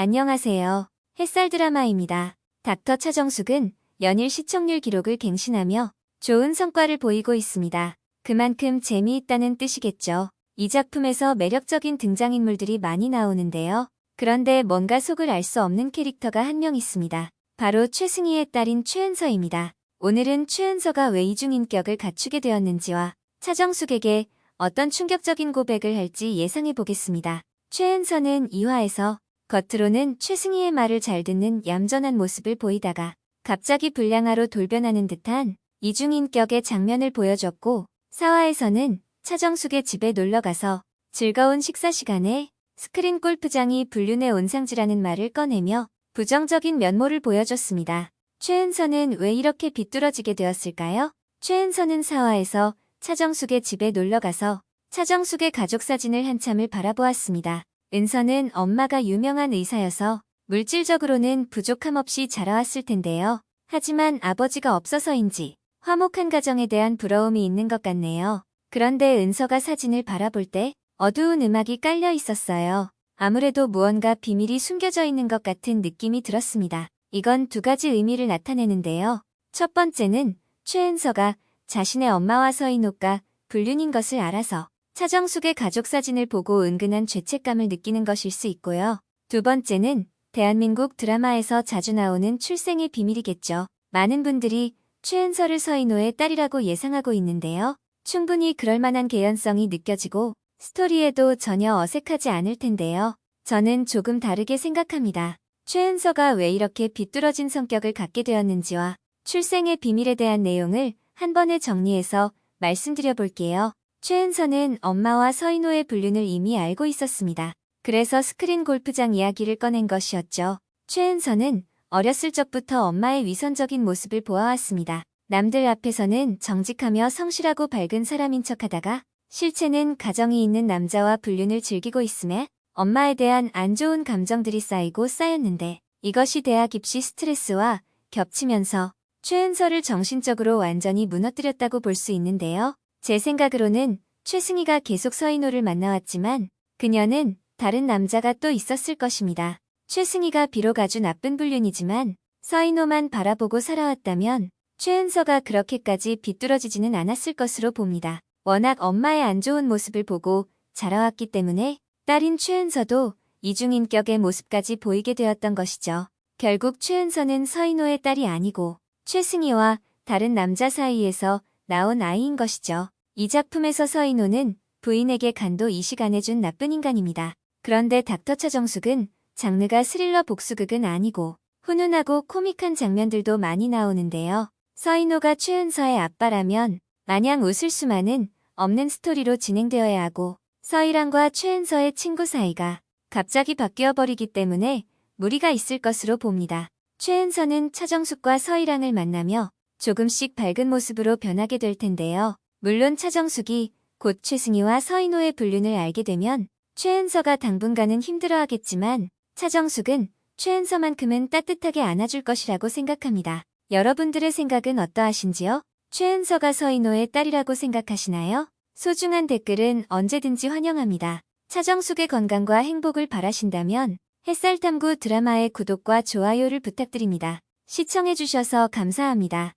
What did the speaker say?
안녕하세요. 햇살 드라마입니다. 닥터 차정숙은 연일 시청률 기록을 갱신하며 좋은 성과를 보이고 있습니다. 그만큼 재미있다는 뜻이겠죠. 이 작품에서 매력적인 등장인물들이 많이 나오는데요. 그런데 뭔가 속을 알 수 없는 캐릭터가 한 명 있습니다. 바로 최승희의 딸인 최은서입니다. 오늘은 최은서가 왜 이중인격을 갖추게 되었는지와 차정숙에게 어떤 충격적인 고백을 할지 예상해 보겠습니다. 최은서는 2화에서 겉으로는 최승희의 말을 잘 듣는 얌전한 모습을 보이다가 갑자기 불량아로 돌변하는 듯한 이중인격의 장면을 보여줬고 4화에서는 차정숙의 집에 놀러가서 즐거운 식사 시간에 스크린 골프장이 불륜의 온상지라는 말을 꺼내며 부정적인 면모를 보여줬습니다. 최은서는 왜 이렇게 비뚤어지게 되었을까요? 최은서는 4화에서 차정숙의 집에 놀러가서 차정숙의 가족 사진을 한참을 바라보았습니다. 은서는 엄마가 유명한 의사여서 물질적으로는 부족함 없이 자라왔을 텐데요. 하지만 아버지가 없어서인지 화목한 가정에 대한 부러움이 있는 것 같네요. 그런데 은서가 사진을 바라볼 때 어두운 음악이 깔려 있었어요. 아무래도 무언가 비밀이 숨겨져 있는 것 같은 느낌이 들었습니다. 이건 두 가지 의미를 나타내는데요. 첫 번째는 최은서가 자신의 엄마와 서인옥과 불륜인 것을 알아서 차정숙의 가족 사진을 보고 은근한 죄책감을 느끼는 것일 수 있고요. 두 번째는 대한민국 드라마에서 자주 나오는 출생의 비밀이겠죠. 많은 분들이 최은서를 서인호의 딸이라고 예상하고 있는데요. 충분히 그럴 만한 개연성이 느껴지고 스토리에도 전혀 어색하지 않을 텐데요. 저는 조금 다르게 생각합니다. 최은서가 왜 이렇게 비뚤어진 성격을 갖게 되었는지와 출생의 비밀에 대한 내용을 한 번에 정리해서 말씀드려 볼게요. 최은서는 엄마와 서인호의 불륜을 이미 알고 있었습니다. 그래서 스크린 골프장 이야기를 꺼낸 것이었죠. 최은서는 어렸을 적부터 엄마의 위선적인 모습을 보아왔습니다. 남들 앞에서는 정직하며 성실하고 밝은 사람인 척하다가 실체는 가정이 있는 남자와 불륜을 즐기고 있음에 엄마에 대한 안 좋은 감정들이 쌓이고 쌓였는데 이것이 대학 입시 스트레스와 겹치면서 최은서를 정신적으로 완전히 무너뜨렸다고 볼 수 있는데요. 제 생각으로는 최승희가 계속 서인호를 만나왔지만 그녀는 다른 남자가 또 있었을 것입니다. 최승희가 비록 아주 나쁜 불륜이지만 서인호만 바라보고 살아왔다면 최은서가 그렇게까지 비뚤어지지는 않았을 것으로 봅니다. 워낙 엄마의 안 좋은 모습을 보고 자라왔기 때문에 딸인 최은서도 이중인격의 모습까지 보이게 되었던 것이죠. 결국 최은서는 서인호의 딸이 아니고 최승희와 다른 남자 사이에서 나온 아이인 것이죠. 이 작품에서 서인호는 부인에게 간도 이식안해준 나쁜 인간입니다. 그런데 닥터 차정숙은 장르가 스릴러 복수극은 아니고 훈훈하고 코믹한 장면들도 많이 나오는데요. 서인호가 최은서의 아빠라면 마냥 웃을 수만은 없는 스토리로 진행되어야 하고 서희랑과 최은서의 친구 사이가 갑자기 바뀌어버리기 때문에 무리가 있을 것으로 봅니다. 최은서는 차정숙과 서희랑을 만나며 조금씩 밝은 모습으로 변하게 될 텐데요. 물론 차정숙이 곧 최승희와 서인호의 불륜을 알게 되면 최은서가 당분간은 힘들어하겠지만 차정숙은 최은서만큼은 따뜻하게 안아줄 것이라고 생각합니다. 여러분들의 생각은 어떠하신지요? 최은서가 서인호의 딸이라고 생각하시나요? 소중한 댓글은 언제든지 환영합니다. 차정숙의 건강과 행복을 바라신다면 햇살탐구 드라마의 구독과 좋아요를 부탁드립니다. 시청해주셔서 감사합니다.